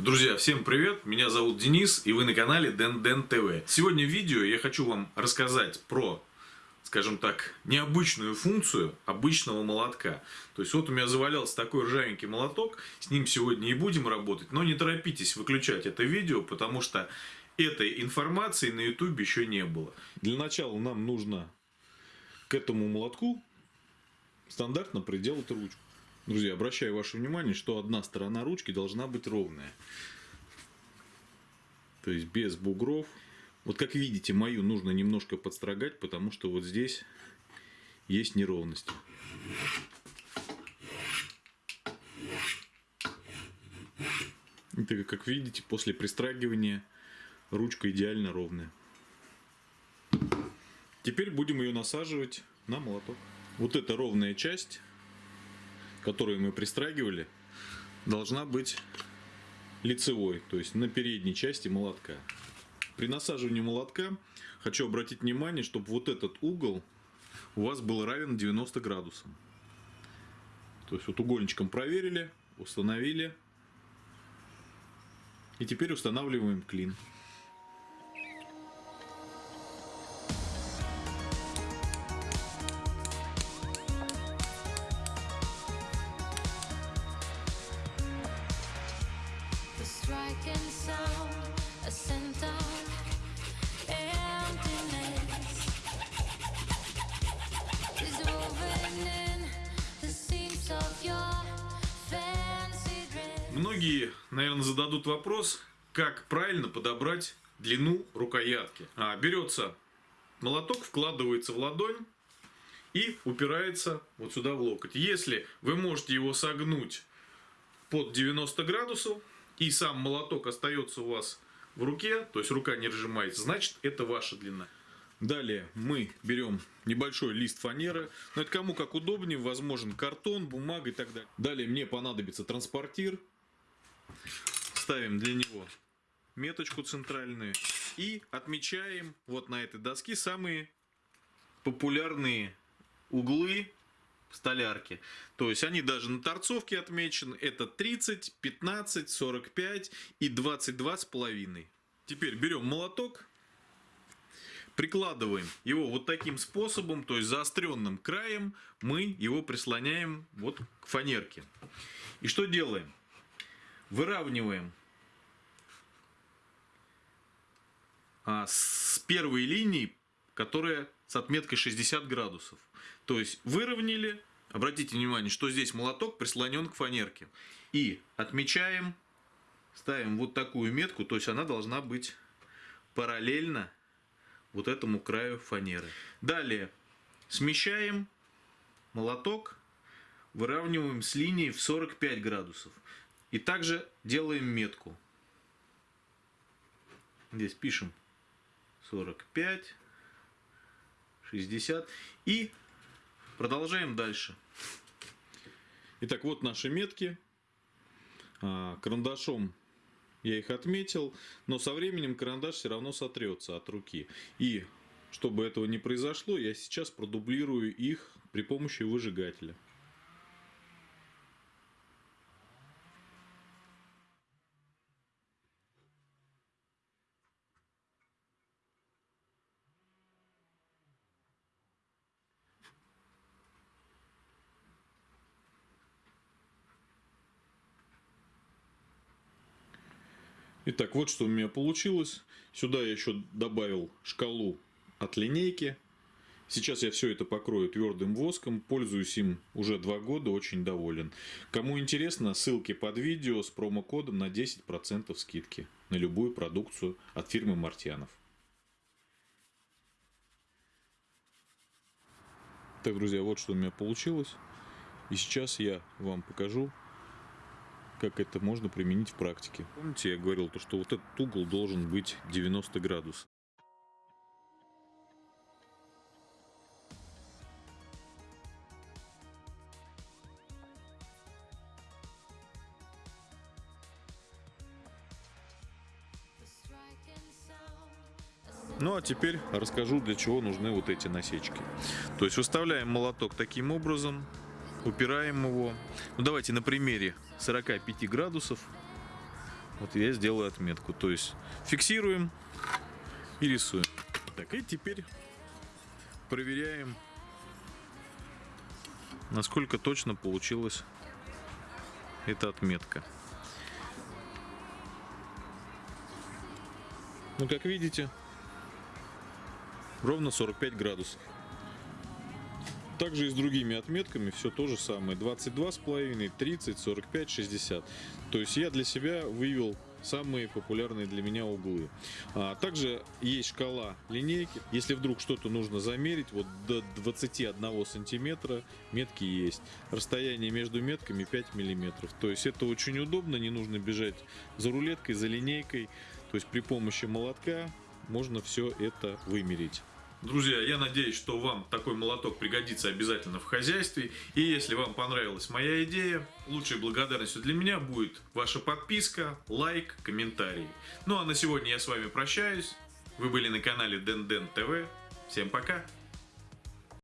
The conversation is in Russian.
Друзья, всем привет! Меня зовут Денис, и вы на канале Дэн ТВ. Сегодня в видео я хочу вам рассказать про, скажем так, необычную функцию обычного молотка. То есть вот у меня завалялся такой ржавенький молоток, с ним сегодня и будем работать. Но не торопитесь выключать это видео, потому что этой информации на YouTube еще не было. Для начала нам нужно к этому молотку стандартно приделать ручку. Друзья, обращаю ваше внимание, что одна сторона ручки должна быть ровная. То есть без бугров. Вот как видите, мою нужно немножко подстрогать, потому что вот здесь есть неровности. Это, как видите, после пристрагивания ручка идеально ровная. Теперь будем ее насаживать на молоток. Вот эта ровная часть которую мы пристрагивали, должна быть лицевой, то есть на передней части молотка. При насаживании молотка хочу обратить внимание, чтобы вот этот угол у вас был равен 90 градусам. То есть вот угольничком проверили, установили. И теперь устанавливаем клин. Многие, наверное, зададут вопрос, как правильно подобрать длину рукоятки. А, берется молоток, вкладывается в ладонь и упирается вот сюда в локоть. Если вы можете его согнуть под 90 градусов, и сам молоток остается у вас в руке, то есть рука не разжимается, значит это ваша длина. Далее мы берем небольшой лист фанеры. Но это кому как удобнее. Возможен картон, бумага и так далее. Далее мне понадобится транспортир. Ставим для него меточку центральную. И отмечаем вот на этой доске самые популярные углы столярки. То есть они даже на торцовке отмечены. Это 30, 15, 45 и 22 с половиной. Теперь берем молоток. Прикладываем его вот таким способом, то есть заостренным краем мы его прислоняем вот к фанерке. И что делаем? Выравниваем а, с первой линии, которая с отметкой 60 градусов. То есть выровняли, обратите внимание, что здесь молоток прислонен к фанерке. И отмечаем, ставим вот такую метку, то есть она должна быть параллельно вот этому краю фанеры. Далее смещаем молоток, выравниваем с линией в 45 градусов. И также делаем метку. Здесь пишем 45, 60 и Продолжаем дальше. Итак, вот наши метки. А, карандашом я их отметил, но со временем карандаш все равно сотрется от руки. И чтобы этого не произошло, я сейчас продублирую их при помощи выжигателя. Итак, вот что у меня получилось. Сюда я еще добавил шкалу от линейки. Сейчас я все это покрою твердым воском. Пользуюсь им уже два года, очень доволен. Кому интересно, ссылки под видео с промокодом на 10% скидки на любую продукцию от фирмы Мартьянов. Так, друзья, вот что у меня получилось. И сейчас я вам покажу, как это можно применить в практике. Помните, я говорил, то, что вот этот угол должен быть 90 градусов. Ну а теперь расскажу, для чего нужны вот эти насечки. То есть выставляем молоток таким образом, упираем его. Ну давайте на примере 45 градусов Вот я сделаю отметку. То есть фиксируем и рисуем. Так, и теперь проверяем, насколько точно получилась эта отметка. Ну, как видите, ровно 45 градусов. Также и с другими отметками все то же самое. 22,5, 30, 45, 60. То есть я для себя вывел самые популярные для меня углы. А также есть шкала линейки. Если вдруг что-то нужно замерить, вот до 21 сантиметра метки есть. Расстояние между метками 5 миллиметров. То есть это очень удобно, не нужно бежать за рулеткой, за линейкой. То есть при помощи молотка можно все это вымерить. Друзья, я надеюсь, что вам такой молоток пригодится обязательно в хозяйстве. И если вам понравилась моя идея, лучшей благодарностью для меня будет ваша подписка, лайк, комментарий. Ну а на сегодня я с вами прощаюсь. Вы были на канале Ден Ден ТВ. Всем пока!